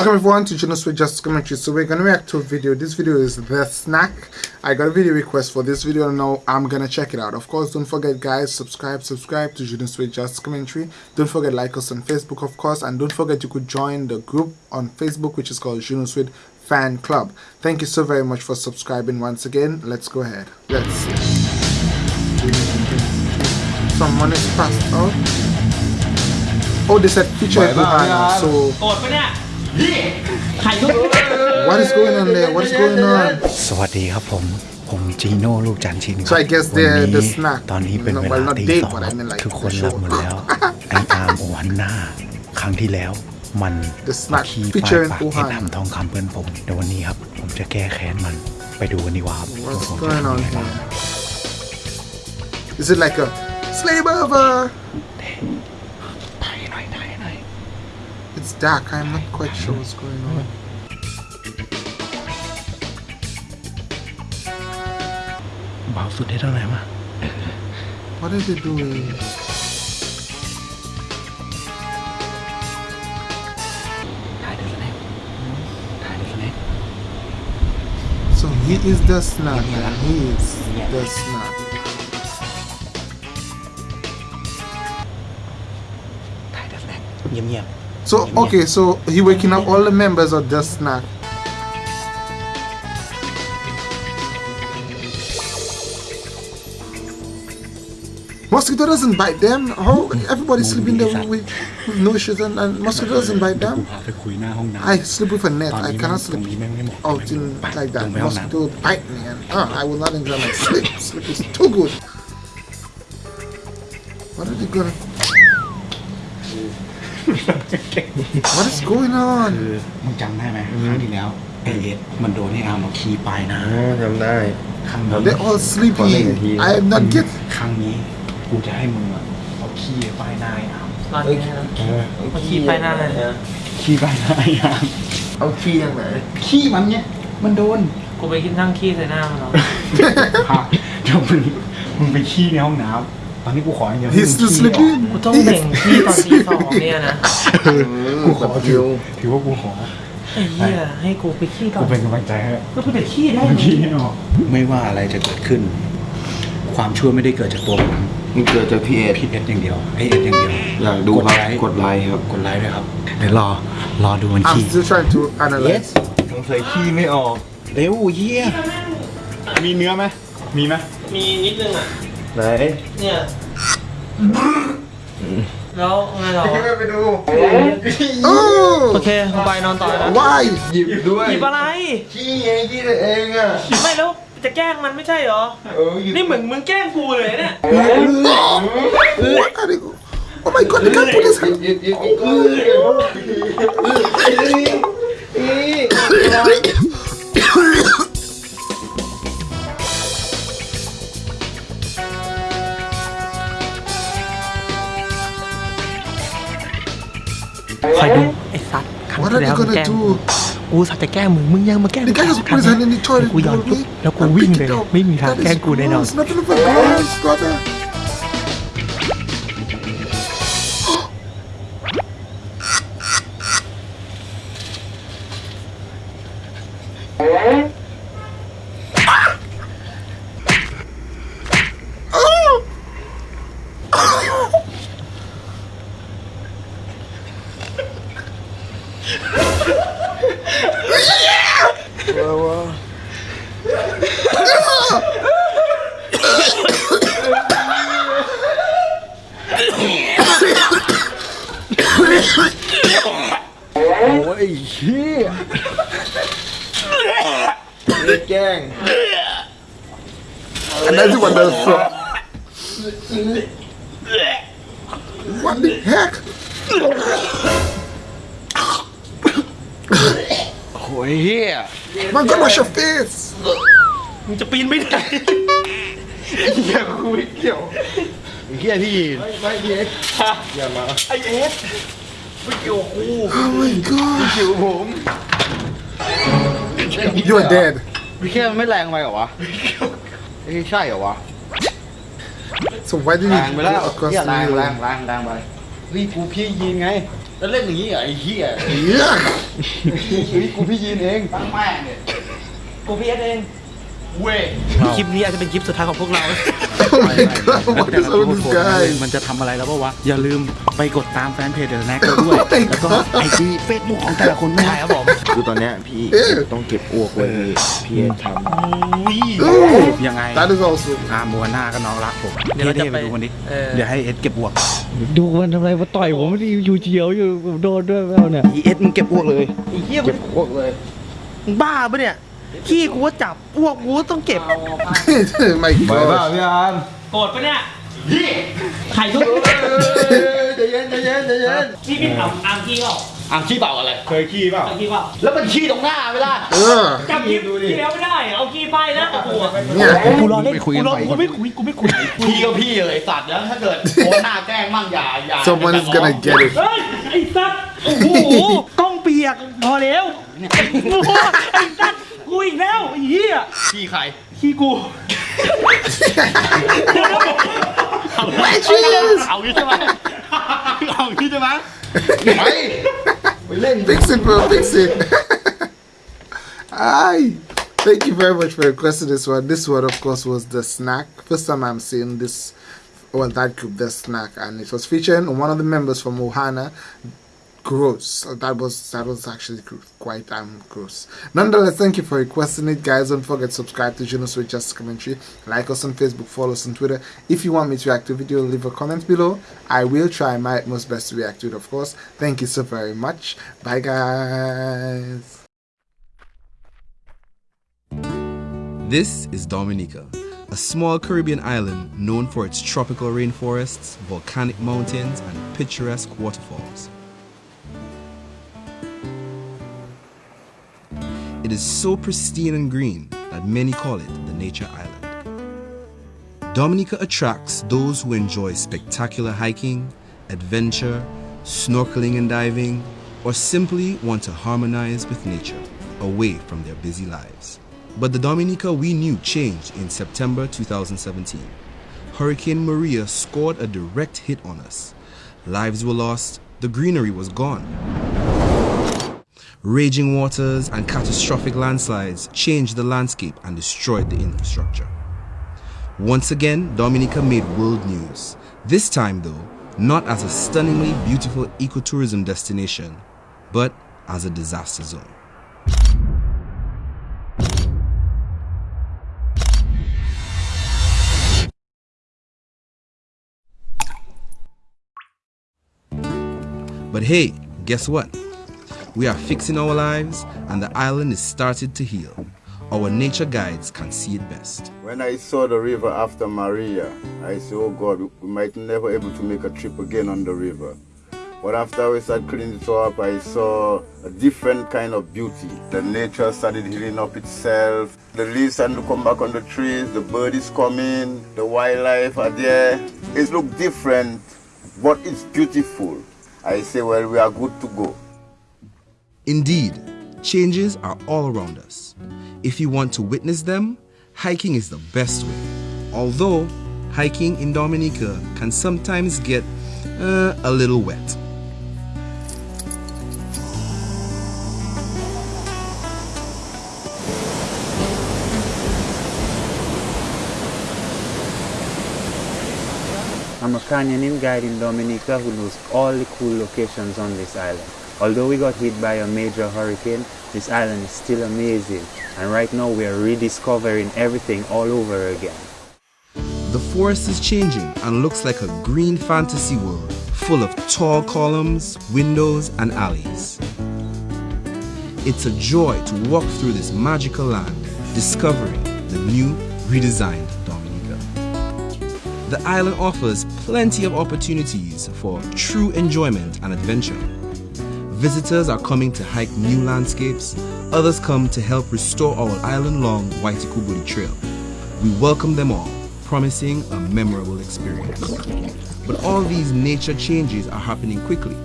Welcome everyone to Junos with Just Commentary. So we're gonna react to a video. This video is the snack. I got a video request for this video and now I'm gonna check it out. Of course, don't forget guys, subscribe, subscribe to Junos with Just Commentary. Don't forget like us on Facebook, of course, and don't forget you could join the group on Facebook which is called Junos with Fan Club. Thank you so very much for subscribing once again. Let's go ahead. Let's see. Someone is passed out. Oh, they said feature Buhana, so โก รธปะเนี่ยพี่ใครก็ what is going on there? What is going on? สวัสดีครับผม ผมจีโน่ลูกจันทร์ชินครับ So I guess วัน the- นี้ the snack ตอนนี้เป็น No, เว well, ลา not ตี date, สอง but I mean like ทุกคน the หลับ show. หมดแล้วไออาร์มโอวันหน้า ครั้งที่แล้วมัน The snack ขี้ featuring ปาก Wuhan เอ็ดทำทองคำเพื่อนผมเดี๋ยววันนี้ครับ ผมจะแก้แค้นมันไปดูกันดีกว่าครับ What's going on here? Is it like a slave over? It's dark, I'm not quite sure what's going on. What are they doing? So he is the snag, man. He is the snag. So okay, so he waking up all the members of the snack. Mosquito doesn't bite them. How everybody's sleeping there with, with no shoes and, and mosquito doesn't bite them. I sleep with a net. I cannot sleep out in like that. Mosquito bite me and uh, I will not enjoy my sleep. Sleep is too good. What are they gonna? What is going on? คือมึงจำได้ไหมครั้งที่แล้วไอเอ็ดมันโดนให้อาร์มเอาคีย์ไปนะ จำได้ ครั้งนี้ They're all sleepy. I am not get. ครั้งนี้กูจะให้มึงอะเอาขี้ไปหน้าไอ้อาร์มตอนนี้นะมาขี่ไปหน้าเลยขี้ไปหน้าไอ้อาร์มเอาขี้ยังไงขี้มันเนี่ยมันโดน กูไปกินทั้งขี้ใส่หน้ามันเนาะพาเดี๋ยวมึงมึงไปขี้ในห้องน้ำต อนนี้กูขออย่างเดียวให้ He's มึง still ขี้ออก sleeping. กูต้องเบ่งขี้ตอนตีสองเนี่ยนะกูขอถือถือว่ากูขอ ไอ้เหี้ยให้กูไปขี้ตอกูนเป็นกำลังใจให้ก็ไปแต่ขี้ได้มึงขี้ให้ออกไม่ว่าอะไรจะเกิดขึ้น ความชั่วไม่ได้เกิดจากตัวผมมันเกิดจากพี่เอ็ดพี่เอ็ดอย่างเดียวไอเอ็ดอย่างเดียวอยากดูครับ กดไลค์ครับกดไลค์ด้วยครับเดี๋ยวรอรอดูมัน I'm ขี้ still trying to analyze. สงสัยขี้ไม่ออก เร็วเยี่ยมีเนื้อไหมมีไหมมีนิดนึงอะ ไหนเนี่ยแล้วไงเราไปดู Oh, โอเคไปนอนต่อนะ why? หยิบด้วยหยิบอะไรขี้ไงขี้ตัวเองอะไม่แล้วจะแกล้งมันไม่ใช่เหรอเออหยิบนี่เหมือนมึงแกล้งกูเลยเนี่ย What are they? Oh my god, they can't put his หยิบ hand. หยิบหยิบหยิบก้ คอยดูไอ้สัตว์ครั้ง What ที่ are แล้ they วมึง gonna แกล้ง do? กูสัตว์จะแกล้งมึงมึงยังมาแกล้ง The guy just put his hand in the toilet. กูหย่อนปุ๊บแล้วกูวิ่งเลย ไม่มีทางแกล้งกูแน่นอน โอ้ยเชี่ยแกล้งอันนั้นคือวันเดอร์ส What the heck โอ้ยเฮียมันก็มาชอฟฟิสมึงจะปีนไม่ได้เฮียกูไม่เกี่ยว เฮียพี่ไม่เอ็ดอย่ามาไอเอสไม่เกี่ยวกู Oh my god. ผิวผม You are dead. พี่แค่ไม่แรงไปเหรอวะเอ้ยใช่เหรอวะ So why did แร you งไปแล้ว go across เฮีย the แรง mirror? แรงแรงแรงไปเฮ้ยกูพี่ยีนไง แล้วเล่นอย่างนี้เหรอไอ้เหี้ย Yeah. นี่กูพี่ยีนเองตั้งแม่งเนี่ยกูพีเอสเอง เว้ยคลิปนี้อาจจะเป็นคลิปสุดท้ายของพวกเรา Oh my god, what is up with this guy? มันจะทำอะไรแล้วปะวะ อย่าลืมไปกดตามแฟนเพจเดอะแน็กด้วย Oh my แล้วก็ God ไอจีเฟซบุ๊กของแต่ละคนไม่ใช่ครับผม คือตอนเนี้ยพี่เอ๊ะต้องเก็บอ้วกไว้พี่พี่เอ็ทำ Ooh, ยังไง that is also. อามัวหน้าก็น้องรักผมเดี๋ยวเราจะท่ๆไปไปดูมันดิเออเดี๋ยวให้เอ็ดเก็บอ้วก ดูมันทำไรมาต่อยผมดิอยู่เฉียวอยู่ผมโดนด้วยแล้วเนี่ยอีเอ็ดมึงเก็บอ้วกเลยไอ้เหี้ยเก็บอ้วกเลยมึงบ้าปะเนี่ย ขี้กูก็จับอ้วกกูก็ต้องเก็บ my ไปเปล่าพี่อันโกรธปะเนี่ยพี่ไข่ทุกใจเย็นใจเย็นใจเย็นพี่พี่ถามอามขี้เปล่าอ่างขี้เปล่าอะไร เคยขี้เปล่าขี้เปล่า แล้วมันขี้ตรงหน้าไม่ได้ Ugh. จำคลิปที่แล้วไม่ได้ เอาขี้ไปนะโอ้โห Yeah. กูรอเล่นกูรอกูไม่คุยกูไม่คุยพี่ก็พี่เลยสัตว์แล้วถ้าเกิดโอ้หน้าแกล้งมั่งอย่าอย่า someone's gonna get it. ไอ้สัตว์โอ้โหกล้องเปียกพอแล้วไอ้สัตว์ กูอีกแล้วไอ้เหี้ย พี่ใคร ขี้กู Matches! เอางี้ใช่ไหมเอางี้ใช่ไหมไปไปเล่น Fix it, bro. Fix it. Aye. Thank you very much for requesting this one. This one, of course, was the snack. First time I'm seeing this, well, that group, the snack, and it was featuring one of the members from Ohana. Gross. That was that was actually quite um gross. Nonetheless, thank you for requesting it, guys. Don't forget to subscribe to Juno Switch Just Commentary. Like us on Facebook, follow us on Twitter. If you want me to react to video, leave a comment below. I will try my most best to react to it, of course. Thank you so very much. Bye, guys. This is Dominica, a small Caribbean island known for its tropical rainforests, volcanic mountains, and picturesque waterfalls. It is so pristine and green that many call it the Nature Island. Dominica attracts those who enjoy spectacular hiking, adventure, snorkeling and diving, or simply want to harmonize with nature away from their busy lives. But the Dominica we knew changed in September 2017. Hurricane Maria scored a direct hit on us. Lives were lost, the greenery was gone. Raging waters and catastrophic landslides changed the landscape and destroyed the infrastructure. Once again, Dominica made world news. This time, though, not as a stunningly beautiful ecotourism destination, but as a disaster zone. But hey, guess what? We are fixing our lives and the island is started to heal. Our nature guides can see it best. When I saw the river after Maria, I said, oh God, we might never able to make a trip again on the river. But after we started cleaning it up, I saw a different kind of beauty. The nature started healing up itself. The leaves started to come back on the trees. The bird is coming. The wildlife are there. It look different, but it's beautiful. I say, well, we are good to go. Indeed, changes are all around us. If you want to witness them, hiking is the best way. Although, hiking in Dominica can sometimes get uh, a little wet. I'm a canyoning guide in Dominica who knows all the cool locations on this island. Although we got hit by a major hurricane, this island is still amazing. And right now we are rediscovering everything all over again. The forest is changing and looks like a green fantasy world full of tall columns, windows, and alleys. It's a joy to walk through this magical land, discovering the new, redesigned Dominica. The island offers plenty of opportunities for true enjoyment and adventure. Visitors are coming to hike new landscapes, others come to help restore our island-long Waitikubuli Trail. We welcome them all, promising a memorable experience. But all these nature changes are happening quickly.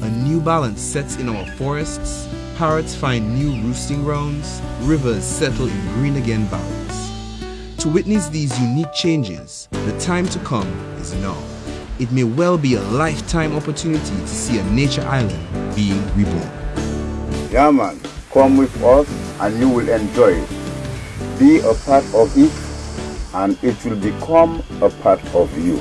A new balance sets in our forests, parrots find new roosting grounds, rivers settle in green again valleys. To witness these unique changes, the time to come is now. It may well be a lifetime opportunity to see a nature island being reborn. Yeah, man. Come with us and you will enjoy it. Be a part of it and it will become a part of you.